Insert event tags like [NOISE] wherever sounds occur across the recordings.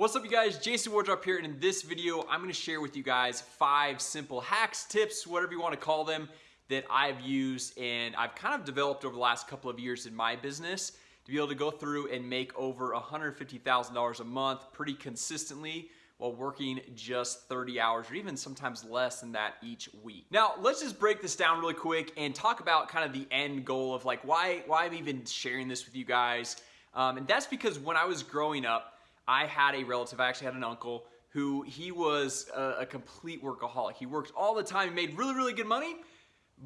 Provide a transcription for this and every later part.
What's up you guys, Jason Wardrop here and in this video I'm going to share with you guys five simple hacks, tips, whatever you want to call them that I've used and I've kind of developed over the last couple of years in my business to be able to go through and make over $150,000 a month pretty consistently while working just 30 hours or even sometimes less than that each week. Now let's just break this down really quick and talk about kind of the end goal of like why, why I'm even sharing this with you guys um, and that's because when I was growing up I had a relative, I actually had an uncle who he was a, a complete workaholic. He worked all the time, he made really, really good money,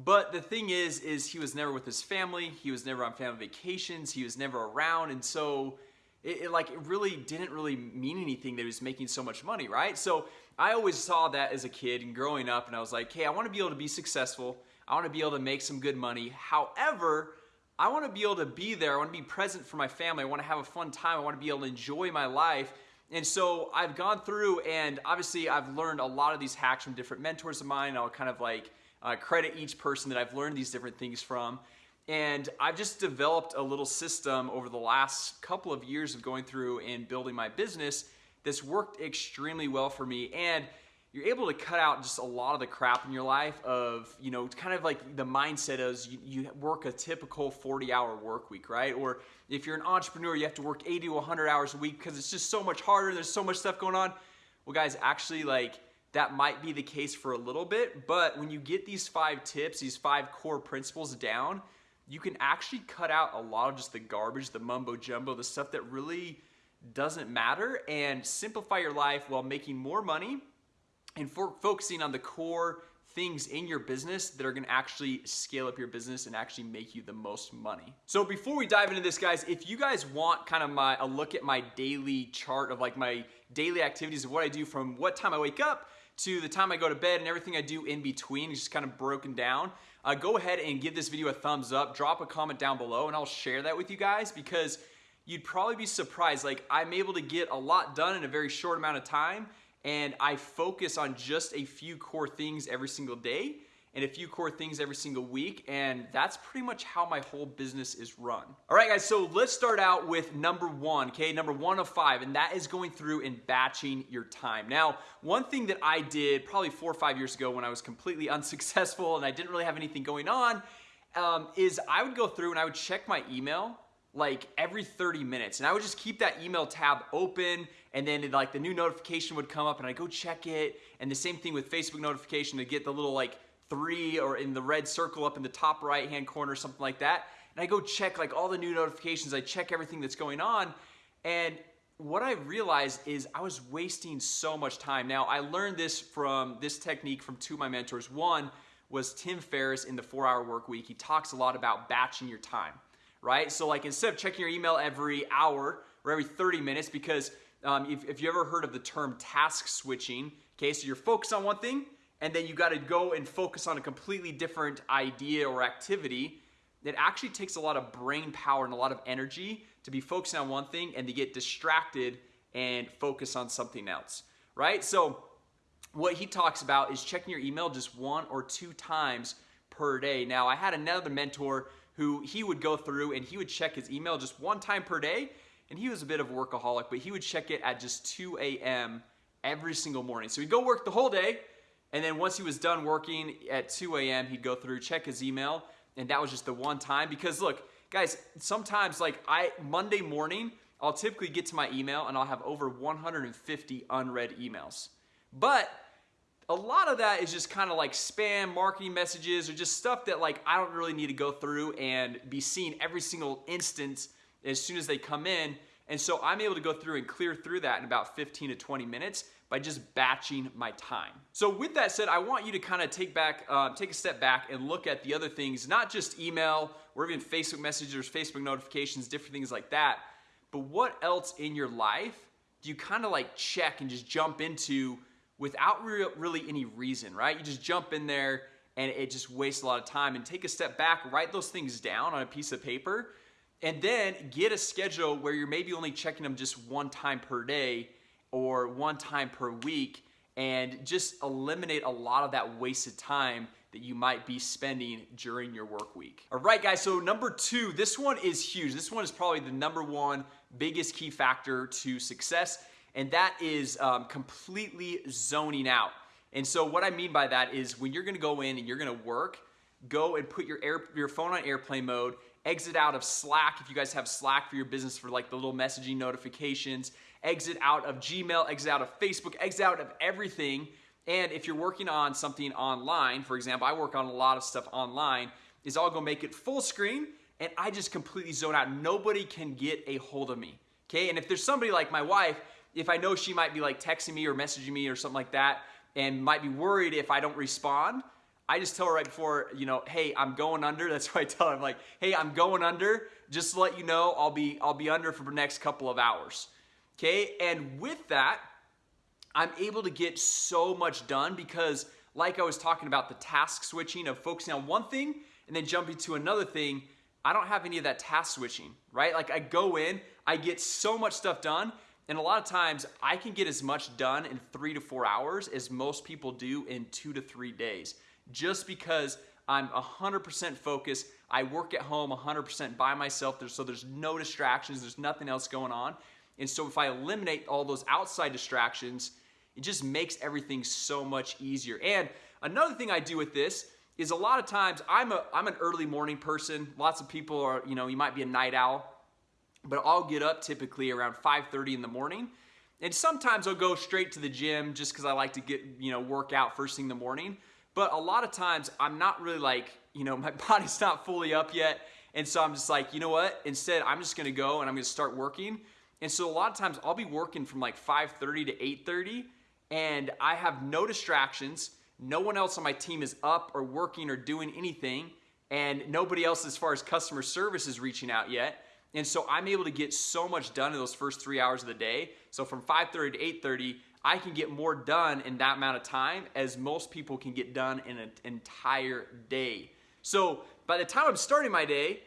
but the thing is, is he was never with his family. He was never on family vacations. He was never around. And so it, it, like, it really didn't really mean anything that he was making so much money, right? So I always saw that as a kid and growing up and I was like, hey, I want to be able to be successful. I want to be able to make some good money. However, I want to be able to be there. I want to be present for my family. I want to have a fun time. I want to be able to enjoy my life. And so I've gone through and obviously I've learned a lot of these hacks from different mentors of mine. I'll kind of like uh, credit each person that I've learned these different things from. And I've just developed a little system over the last couple of years of going through and building my business that's worked extremely well for me. And you're able to cut out just a lot of the crap in your life of, you know, kind of like the mindset is you, you work a typical 40 hour work week, right? Or if you're an entrepreneur, you have to work 80 to 100 hours a week because it's just so much harder. There's so much stuff going on. Well, guys, actually, like, that might be the case for a little bit, but when you get these five tips, these five core principles down, you can actually cut out a lot of just the garbage, the mumbo jumbo, the stuff that really doesn't matter and simplify your life while making more money and for focusing on the core things in your business that are gonna actually scale up your business and actually make you the most money. So before we dive into this guys, if you guys want kind of my a look at my daily chart of like my daily activities of what I do from what time I wake up to the time I go to bed and everything I do in between just kind of broken down, uh, go ahead and give this video a thumbs up, drop a comment down below and I'll share that with you guys because you'd probably be surprised. Like I'm able to get a lot done in a very short amount of time and I focus on just a few core things every single day and a few core things every single week and that's pretty much how my whole business is run. All right guys so let's start out with number one okay? Number one of five and that is going through and batching your time. Now one thing that I did probably four or five years ago when I was completely [LAUGHS] unsuccessful and I didn't really have anything going on um, is I would go through and I would check my email like every 30 minutes and I would just keep that email tab open and then it, like the new notification would come up and I go check it. And the same thing with Facebook notification to get the little like three or in the red circle up in the top right hand corner something like that. And I go check like all the new notifications. I check everything that's going on. And what I realized is I was wasting so much time. Now I learned this from this technique from two of my mentors. One was Tim Ferriss in the four hour work week. He talks a lot about batching your time right? So like instead of checking your email every hour or every 30 minutes, because um, if, if you ever heard of the term task switching, okay, so you're focused on one thing and then you got to go and focus on a completely different idea or activity, it actually takes a lot of brain power and a lot of energy to be focusing on one thing and to get distracted and focus on something else, right? So what he talks about is checking your email just one or two times per day. Now, I had another mentor who he would go through and he would check his email just one time per day and he was a bit of a workaholic but he would check it at just 2 a.m. every single morning so he'd go work the whole day and then once he was done working at 2 a.m. he'd go through check his email and that was just the one time because look guys sometimes like I Monday morning I'll typically get to my email and I'll have over 150 unread emails but a lot of that is just kind of like spam marketing messages or just stuff that like I don't really need to go through and be seen every single instance as soon as they come in. And so I'm able to go through and clear through that in about 15 to 20 minutes by just batching my time. So with that said I want you to kind of take back uh, take a step back and look at the other things not just email or even Facebook messages Facebook notifications different things like that but what else in your life do you kind of like check and just jump into without re really any reason, right? You just jump in there and it just wastes a lot of time. And take a step back, write those things down on a piece of paper and then get a schedule where you're maybe only checking them just one time per day or one time per week and just eliminate a lot of that wasted time that you might be spending during your work week. All right, guys, so number two, this one is huge. This one is probably the number one biggest key factor to success and that is um, completely zoning out. And so what I mean by that is when you're gonna go in and you're gonna work, go and put your air, your phone on airplane mode, exit out of Slack if you guys have Slack for your business for like the little messaging notifications, exit out of Gmail, exit out of Facebook, exit out of everything. And if you're working on something online, for example, I work on a lot of stuff online, is I'll go make it full screen and I just completely zone out. Nobody can get a hold of me. Okay, and if there's somebody like my wife, if I know she might be like texting me or messaging me or something like that, and might be worried if I don't respond, I just tell her right before, you know, hey, I'm going under. [LAUGHS] That's why I tell her, I'm like, hey, I'm going under. Just to let you know, I'll be I'll be under for the next couple of hours. Okay, and with that, I'm able to get so much done because, like I was talking about, the task switching of focusing on one thing and then jumping to another thing. I don't have any of that task switching, right? Like I go in, I get so much stuff done, and a lot of times I can get as much done in three to four hours as most people do in two to three days just because I'm 100% focused. I work at home 100% by myself, so there's no distractions, there's nothing else going on. And so if I eliminate all those outside distractions, it just makes everything so much easier. And another thing I do with this is a lot of times I'm a I'm an early morning person. Lots of people are, you know, you might be a night owl, but I'll get up typically around 5:30 in the morning. And sometimes I'll go straight to the gym just because I like to get, you know, work out first thing in the morning. But a lot of times I'm not really like, you know, [LAUGHS] my body's not fully up yet. And so I'm just like, you know what? Instead, I'm just gonna go and I'm gonna start working. And so a lot of times I'll be working from like 5:30 to 8:30 and I have no distractions. No one else on my team is up or working or doing anything and nobody else as far as customer service is reaching out yet. And so I'm able to get so much done in those first 3 hours of the day. So from 5:30 to 8:30, I can get more done in that amount of time as most people can get done in an entire day. So by the time I'm starting my day,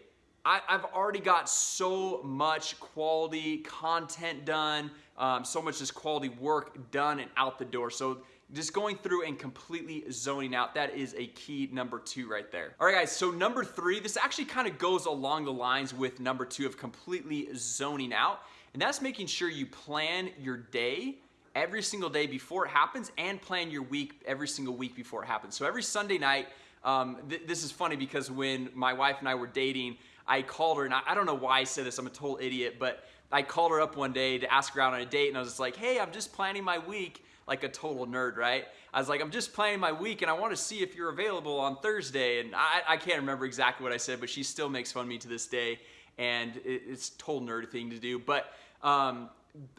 I, have already got so much quality content done, um, so much just quality work done and out the door. So just going through and completely zoning out that is a key number two right there all right guys so number three this actually kind of goes along the lines with number two of completely zoning out and that's making sure you plan your day every single day before it happens and plan your week every single week before it happens. So every Sunday night, um, th this is funny because when my wife and I were dating, I called her and I, I, don't know why I said this, I'm a total idiot, but I called her up one day to ask her out on a date and I was just like, hey, I'm just planning my week like a total nerd, right? I was like, I'm just planning my week and I want to see if you're available on Thursday. And I, I can't remember exactly what I said, but she still makes fun of me to this day. And it, it's a total nerd thing to do. But um,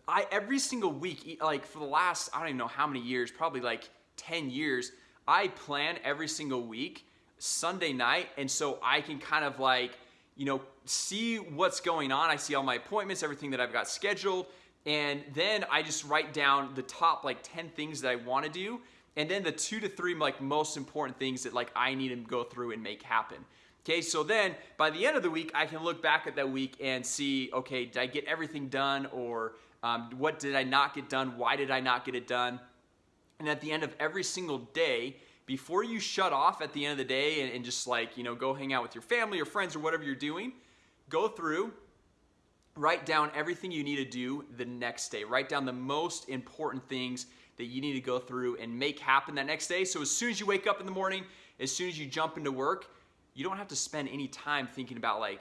I every single week, like for the last I don't even know how many years, probably like 10 years, I plan every single week Sunday night, and so I can kind of like you know see what's going on. I see all my appointments, everything that I've got scheduled, and then I just write down the top like 10 things that I want to do, and then the two to three like most important things that like I need to go through and make happen. Okay, so then by the end of the week, I can look back at that week and see, okay, did I get everything done or um, what did I not get done? Why did I not get it done? And at the end of every single day, before you shut off at the end of the day and, and just like, you know, go hang out with your family or friends or whatever you're doing, go through, write down everything you need to do the next day. Write down the most important things that you need to go through and make happen that next day. So as soon as you wake up in the morning, as soon as you jump into work, you don't have to spend any time thinking about like,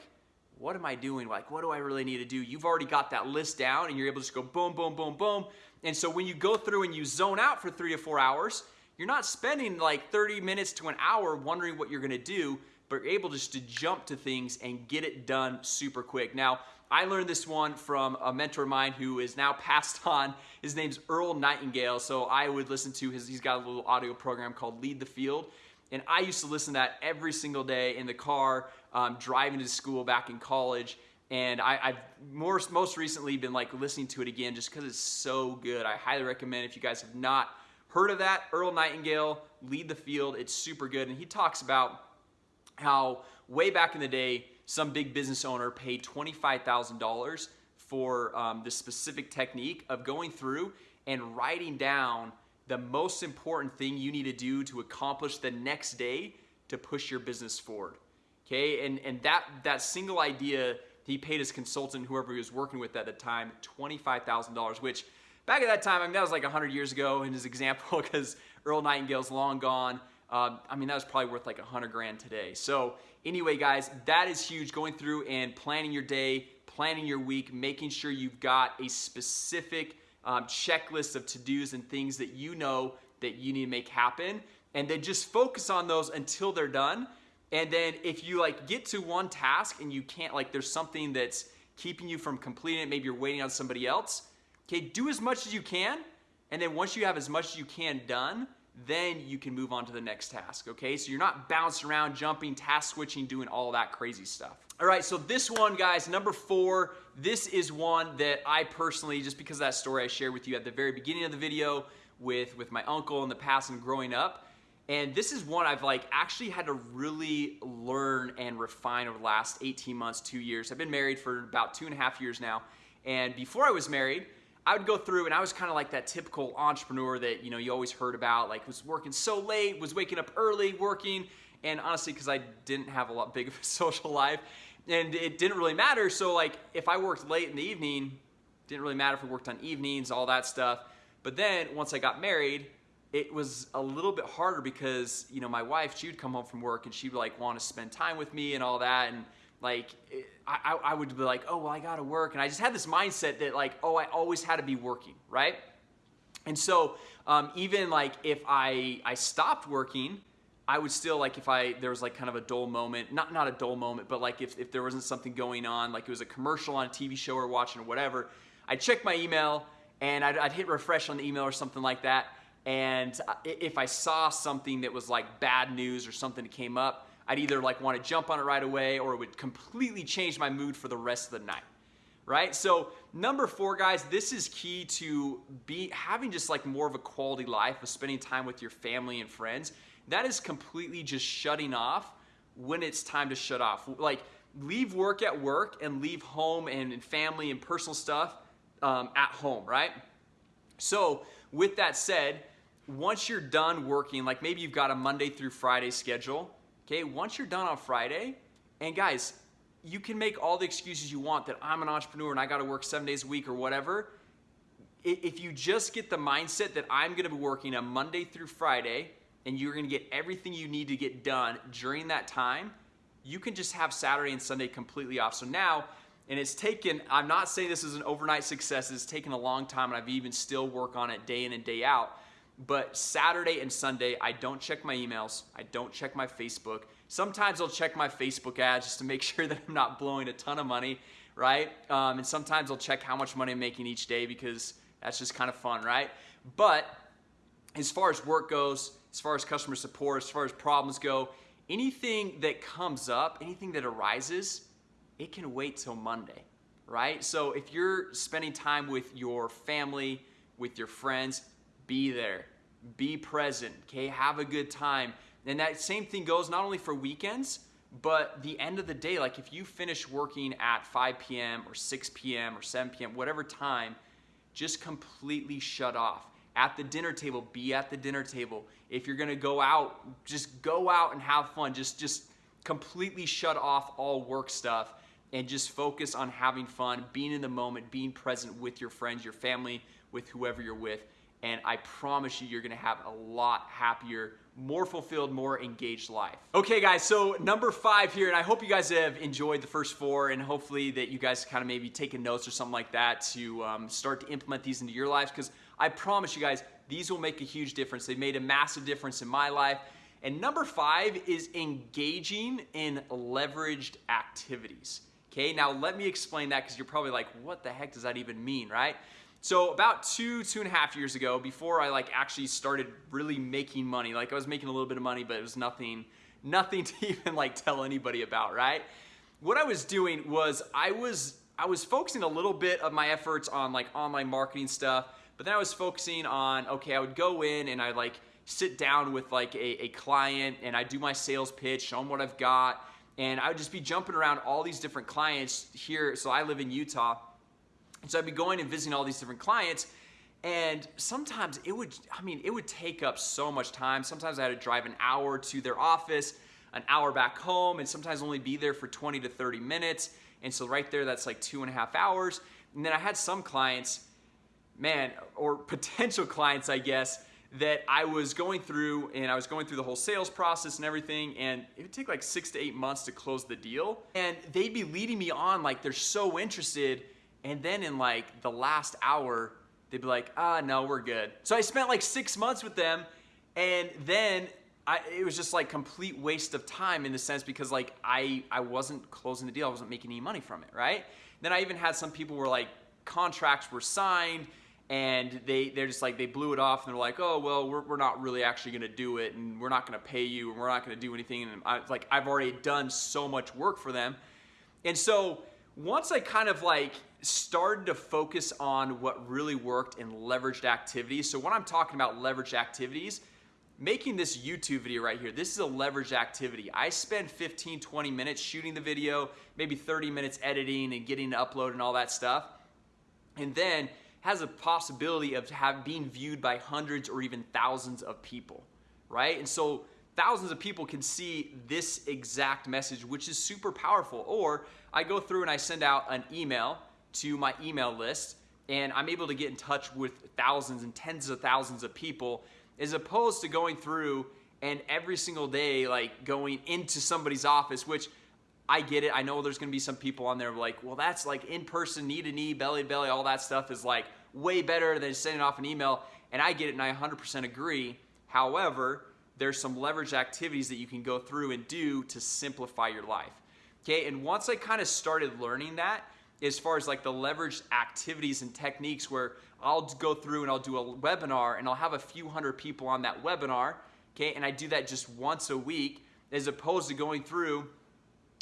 what am I doing? Like, what do I really need to do? You've already got that list down and you're able to just go boom, boom, boom, boom. And so when you go through and you zone out for three to four hours, you're not spending like 30 minutes to an hour wondering what you're gonna do, but you're able just to jump to things and get it done super quick. Now, I learned this one from a mentor of mine who is now [LAUGHS] passed on. His name's Earl Nightingale. So I would listen to his, he's got a little audio program called Lead the Field. And I used to listen to that every single day in the car, um, driving to school back in college. And I, have more, most recently been like listening to it again just because it's so good. I highly recommend if you guys have not heard of that, Earl Nightingale, Lead the Field. It's super good. And he talks about how way back in the day, some big business owner paid $25,000 for um, this specific technique of going through and writing down the most important thing you need to do to accomplish the next day to push your business forward. Okay, and, and that, that single idea, he paid his consultant, whoever he was working with at the time, $25,000, which back at that time, I mean, that was like 100 years ago in his [LAUGHS] example because Earl Nightingale's long gone. Um, I mean, that was probably worth like 100 grand today. So anyway, guys, that is huge. Going through and planning your day, planning your week, making sure you've got a specific um, checklist of to-dos and things that you know that you need to make happen. And then just focus on those until they're done. And then if you like get to one task and you can't, like there's something that's keeping you from completing it, maybe you're waiting on somebody else, okay, do as much as you can. And then once you have as much as you can done, then you can move on to the next task, okay? So you're not bouncing around, jumping, task switching, doing all that crazy stuff. All right, so this one, guys, number four, this is one that I personally, just because of that story I shared with you at the very beginning of the video with, with my uncle in the past and growing up, and this is one I've like actually had to really learn and refine over the last 18 months, two years. I've been married for about two and a half years now. And before I was married, I would go through and I was kind of like that typical entrepreneur that, you know, you always heard about, like was working so late, was waking up early, working. And honestly, because I didn't have a lot big of a [LAUGHS] social life and it didn't really matter. So like if I worked late in the evening, didn't really matter if we worked on evenings, all that stuff. But then once I got married, it was a little bit harder because, you know, my wife, she would come home from work and she would like want to spend time with me and all that. And like I, I would be like oh well i gotta work. And i just had this mindset that like oh i always had to be working right? And so um, even like if i i stopped working i would still like if i there was like kind of a dull moment not not a dull moment but like if, if there wasn't something going on like it was a commercial on a tv show or watching or whatever i'd check my email and I'd, I'd hit refresh on the email or something like that. And uh, if i saw something that was like bad news or something that came up I'd either like want to jump on it right away or it would completely change my mood for the rest of the night right? So number four guys this is key to be having just like more of a quality life of spending time with your family and friends. That is completely just shutting off when it's time to shut off. Like leave work at work and leave home and family and personal stuff um, at home right? So with that said once you're done working like maybe you've got a monday through friday schedule Okay, once you're done on Friday, and guys, you can make all the excuses you want that I'm an entrepreneur and I got to work seven days a week or whatever. If you just get the mindset that I'm going to be working a Monday through Friday and you're going to get everything you need to get done during that time, you can just have Saturday and Sunday completely off. So now, and it's taken, I'm not saying this is an overnight success, it's taken a long time and I've even still work on it day in and day out but Saturday and Sunday, I don't check my emails. I don't check my Facebook. Sometimes I'll check my Facebook ads just to make [LAUGHS] sure that I'm not blowing a ton of money, right? Um, and sometimes I'll check how much money I'm making each day because that's just kind of fun, right? But as far as work goes, as far as customer support, as far as problems go, anything that comes up, anything that arises, it can wait till Monday, right? So if you're spending time with your family, with your friends, be there, be present, okay? Have a good time. And that same thing goes not only for weekends, but the end of the day, like if you finish working at 5 p.m. or 6 p.m. or 7 p.m., whatever time, just completely shut off. At the dinner table, be at the dinner table. If you're gonna go out, just go out and have fun. Just, just completely shut off all work stuff and just focus on having fun, being in the moment, being present with your friends, your family, with whoever you're with and I promise you, you're gonna have a lot happier, more fulfilled, more engaged life. Okay, guys, so number five here, and I hope you guys have enjoyed the first four, and hopefully that you guys kind of maybe taking notes or something like that to um, start to implement these into your lives, because I promise you guys, these will make a huge difference. They've made a massive difference in my life. And number five is engaging in leveraged activities. Okay, now let me explain that because you're probably like, what the heck does that even mean, right? So about two, two and a half years ago, before I like actually started really making money, like I was making a little bit of money, but it was nothing, nothing [LAUGHS] to even like tell anybody about, right? What I was doing was I was, I was focusing a little bit of my efforts on like online marketing stuff, but then I was focusing on, okay, I would go in and I like sit down with like a, a client and I do my sales pitch, show them what I've got, and I would just be jumping around all these different clients here. So I live in Utah and so I'd be going and visiting all these different clients and sometimes it would, I mean, it would take up so much time. Sometimes I had to drive an hour to their office, an hour back home, and sometimes only be there for 20 to 30 minutes. And so right there, that's like two and a half hours. And then I had some clients man, or [LAUGHS] potential clients, I guess, that I was going through and I was going through the whole sales process and everything and it would take like six to eight months to close the deal and they'd be leading me on like they're so interested and then in like the last hour they'd be like ah no we're good. So I spent like six months with them and then I, it was just like complete waste of time in the sense because like I, I wasn't closing the deal. I wasn't making any money from it right? Then I even had some people where like contracts were signed and they they're just like they blew it off and they're like oh well we're, we're not really actually going to do it and we're not going to pay you and we're not going to do anything and I like I've already done so much work for them. And so once I kind of like started to focus on what really worked in leveraged activities so when I'm talking about leveraged activities making this YouTube video right here this is a leveraged activity I spend 15 20 minutes shooting the video maybe 30 minutes editing and getting to upload and all that stuff and then has a possibility of have, being viewed by hundreds or even thousands of people, right? And so thousands of people can see this exact message, which is super powerful. Or I go through and I send out an email to my email list and I'm able to get in touch with thousands and tens of thousands of people as opposed to going through and every single day like going into somebody's office, which I get it. I know there's to be some people on there like, well, that's like in person, knee to knee, belly to belly, all that stuff is like way better than sending off an email. And I get it and I 100% agree. However, there's some leverage activities that you can go through and do to simplify your life. Okay, and once I kind of started learning that, as far as like the leverage activities and techniques where I'll go through and I'll do a webinar and I'll have a few hundred people on that webinar, okay, and I do that just once a week as opposed to going through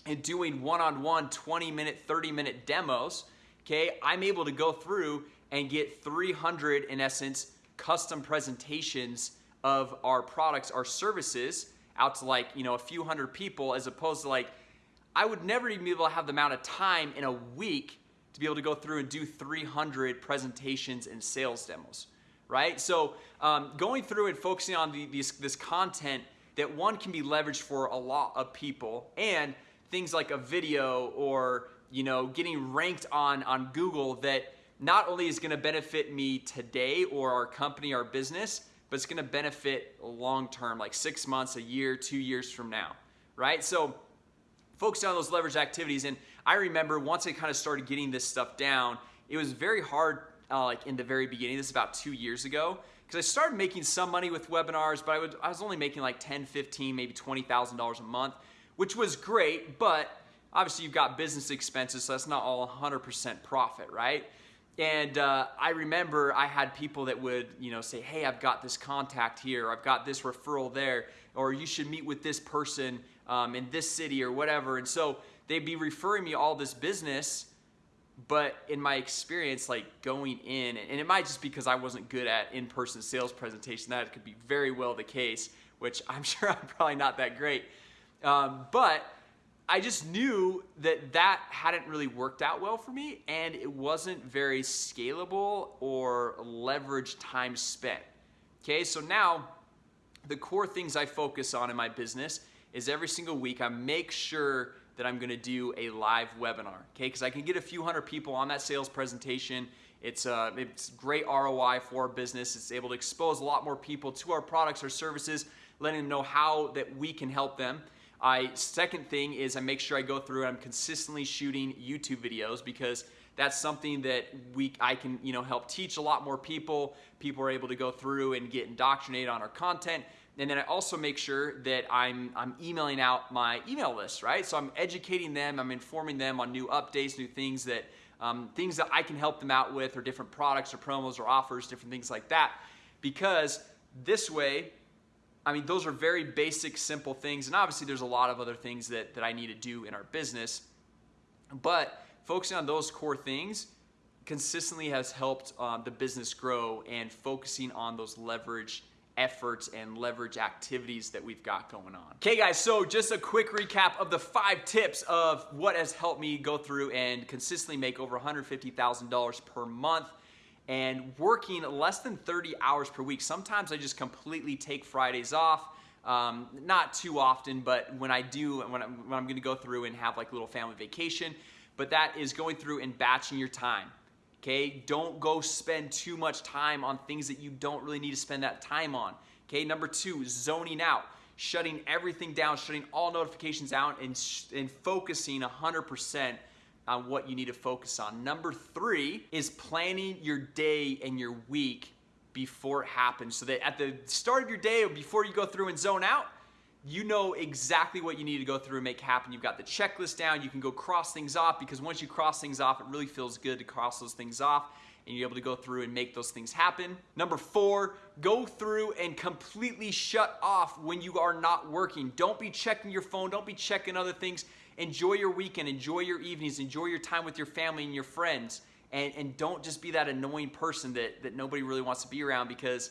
and doing one-on-one 20 minute 30 minute demos okay i'm able to go through and get 300 in essence custom presentations of our products our services out to like you know a few hundred people as opposed to like i would never even be able to have the amount of time in a week to be able to go through and do 300 presentations and sales demos right? So um, going through and focusing on the, these, this content that one can be leveraged for a lot of people and things like a video or you know getting ranked on on Google that not only is going to benefit me today or our company our business but it's to benefit long term like 6 months a year 2 years from now right so focus on those leverage activities and I remember once I kind of started getting this stuff down it was very hard uh, like in the very beginning this is about 2 years ago because I started making some money with webinars but I, would, I was only making like 10 15 maybe $20,000 a month which was great, but obviously you've got business expenses, so that's not all 100% profit, right? And uh, I remember I had people that would, you know, say, "Hey, I've got this contact here, I've got this referral there, or you should meet with this person um, in this city or whatever." And so they'd be referring me all this business, but in my experience, like going in, and it might just because I wasn't good at in-person sales presentation. That could be very well the case, which I'm [LAUGHS] sure I'm probably not that great. Um, but I just knew that that hadn't really worked out well for me and it wasn't very scalable or leverage time spent. Okay, so now the core things I focus on in my business is every single week I make sure that I'm gonna do a live webinar, okay? Because I can get a few hundred people on that sales presentation. It's, uh, it's great ROI for our business. It's able to expose a lot more people to our products or services, letting them know how that we can help them. I second thing is I make sure I go through and I'm consistently shooting YouTube videos because that's something that we I can you know help teach a lot more people. People are able to go through and get indoctrinated on our content. And then I also make sure that I'm I'm emailing out my email list, right? So I'm educating them, I'm informing them on new updates, new things that um, things that I can help them out with, or different products or promos or offers, different things like that. Because this way, I mean, those are very basic, simple things. And obviously, there's a lot of other things that, that I need to do in our business. But focusing on those core things consistently has helped um, the business grow and focusing on those leverage efforts and leverage activities that we've got going on. Okay guys, so just a quick recap of the five tips of what has helped me go through and consistently make over $150,000 per month and working less than 30 hours per week. Sometimes I just completely take Fridays off. Um, not too often, but when I do, when I'm, when I'm gonna go through and have like a little family vacation, but that is going through and batching your time. okay don't go spend too much time on things that you don't really need to spend that time on okay number two zoning out shutting everything down shutting all notifications out and, and focusing 100% on what you need to focus on number three is planning your day and your week before it happens so that at the start of your day or before you go through and zone out you know exactly what you need to go through and make happen. You've got the checklist down. You can go cross things off because once you cross things off, it really feels good to cross those things off and you're able to go through and make those things happen. Number four, go through and completely shut off when you are not working. Don't be checking your phone. Don't be checking other things. Enjoy your weekend. Enjoy your evenings. Enjoy your time with your family and your friends. And, and don't just be that annoying person that, that nobody really wants to be around because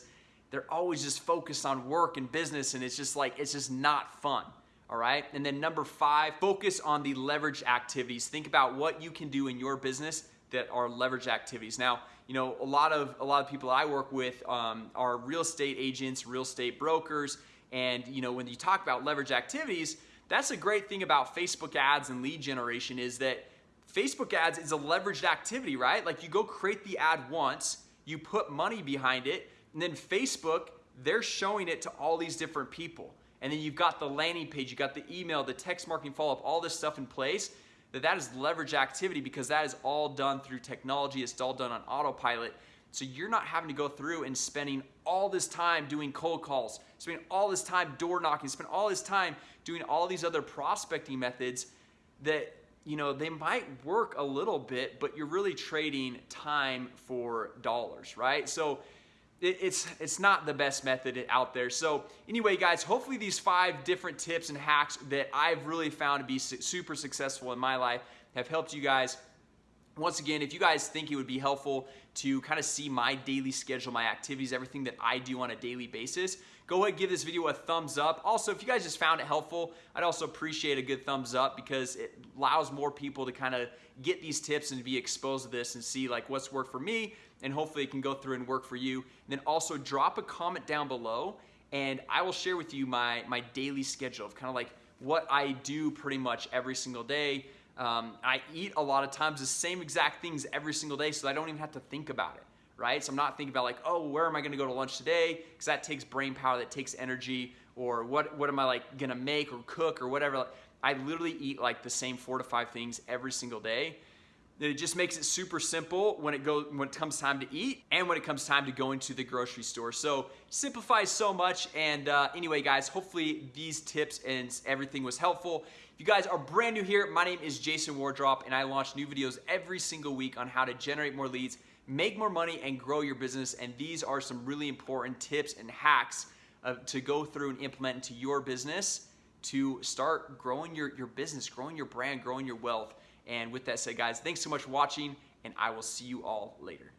they're always just focused on work and business and it's just like it's just not fun all right and then number five focus on the leverage activities think about what you can do in your business that are leverage activities now you know a lot of a lot of people i work with um, are real estate agents real estate brokers and you know when you talk about leverage activities that's a great thing about facebook ads and lead generation is that facebook ads is a leveraged activity right like you go create the ad once you put money behind it and then Facebook, they're showing it to all these different people. And then you've got the landing page, you got the email, the text marketing follow-up, all this stuff in place. That that is leverage activity because that is all done through technology. It's all done on autopilot. So you're not having to go through and spending all this time doing cold calls, spending all this time door knocking, spend all this time doing all these other prospecting methods that you know they might work a little bit, but you're really trading time for dollars, right? So it's it's not the best method out there so anyway guys hopefully these five different tips and hacks that I've really found to be super successful in my life have helped you guys once again if you guys think it would be helpful to kind of see my daily schedule my activities everything that I do on a daily basis go ahead give this video a thumbs up also if you guys just found it helpful I'd also appreciate a good thumbs up because it allows more people to kind of get these tips and be exposed to this and see like what's worked for me and hopefully it can go through and work for you. And then also drop a comment down below and I will share with you my, my daily schedule of kind of like what I do pretty much every single day. Um, I eat a lot of times the same exact things every single day so I don't even have to think about it, right? So I'm not thinking about like, oh, where am I gonna go to lunch today? Because that takes brain power, that takes energy, or what, what am I like gonna make or cook or whatever. I literally eat like the same four to five things every single day it just makes it super simple when it goes when it comes time to eat and when it comes time to go into the grocery store. So simplifies so much and uh, anyway guys hopefully these tips and everything was helpful. If you guys are brand new here my name is Jason Wardrop and I launch new videos every single week on how to generate more leads make more money and grow your business. And these are some really important tips and hacks of, to go through and implement into your business to start growing your, your business growing your brand growing your wealth and with that said, guys, thanks so much for watching, and I will see you all later.